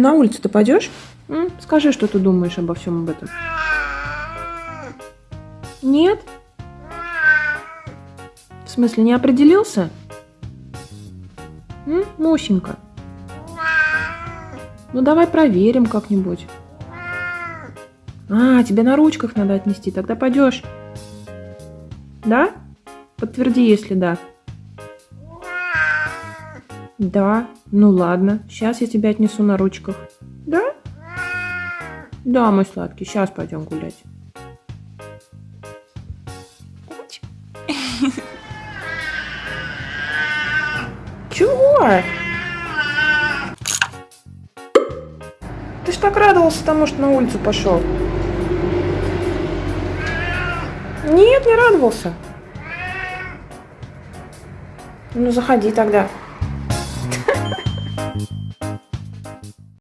На улицу ты пойдешь? Скажи, что ты думаешь обо всем об этом. Нет? В смысле, не определился? М? Мусенька. Ну давай проверим как-нибудь. А, тебе на ручках надо отнести, тогда пойдешь. Да? Подтверди, если да. Да, ну ладно, сейчас я тебя отнесу на ручках. Да? Да, мой сладкий, сейчас пойдем гулять. Чего? Ты ж так радовался тому, что на улицу пошел. Нет, не радовался. Ну, заходи тогда. Thank you.